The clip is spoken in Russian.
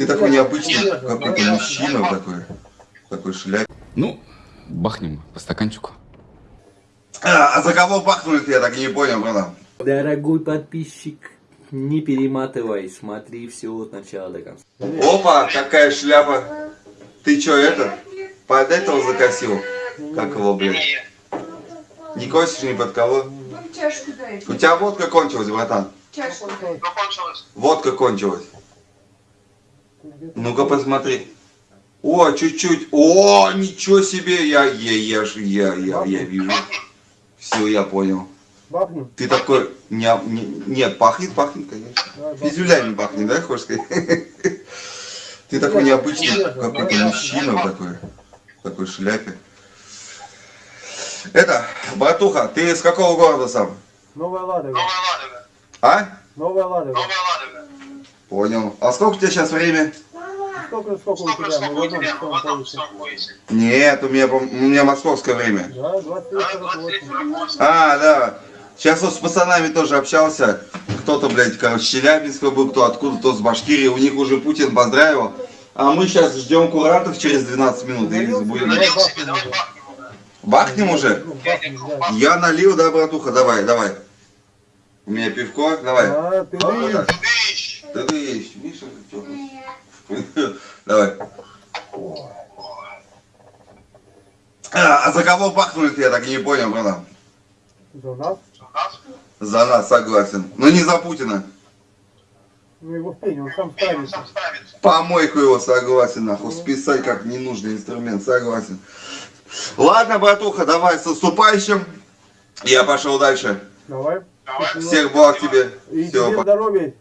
Ты такой необычный, какой-то мужчина такой, такой шляп. Ну, бахнем по стаканчику. А, а за кого бахнули я так и не понял, братан. Дорогой подписчик, не перематывай, смотри все от начала до конца. Опа, какая шляпа. Ты чё, это, под этого закосил? Как его, блядь? Не косишь ни под кого? Чашку дай. У тебя водка кончилась, братан. Чашку дай. Водка кончилась. Ну-ка посмотри. О, чуть-чуть. О, ничего себе. Я, я, я, ж- я, я, я вижу. Все, я понял. Бахнем? Ты такой... Не, не- нет, пахнет, пахнет, конечно. Физюлями пахнет, да, хочешь сказать? Ты такой необычный, какой-то мужчина такой, в такой шляпе. Это, братуха, ты из какого города сам? Новая Ладога. А? Новая Ладога. Понял. А сколько у тебя сейчас время? Сколько, сколько у тебя? Мы в одном часовом поясе. Нет, у меня, у меня московское время. Да, 23.48. А, да. Сейчас вот с пацанами тоже общался. Кто-то, блядь, короче, с Челябинска был, кто откуда, кто с Башкирии. У них уже Путин поздравил. А мы сейчас ждем курантов через 12 минут. И будем... Бахнем уже. Бахнем уже? Ну. Я налил, да, братуха? Давай, давай. У меня пивко, давай. А, ты видишь? Да ты есть, Миша, чё? Давай. А, а за кого бахнули я так и не понял, братан. За нас? За нас, согласен. Но не за Путина. Ну его пень, он сам ставится. Помойку его согласен, нахуй. Списать как ненужный инструмент, согласен. Ладно, братуха, давай с наступающим. Я пошел дальше. Давай. Всех благ тебе. И Всего тебе здоровья.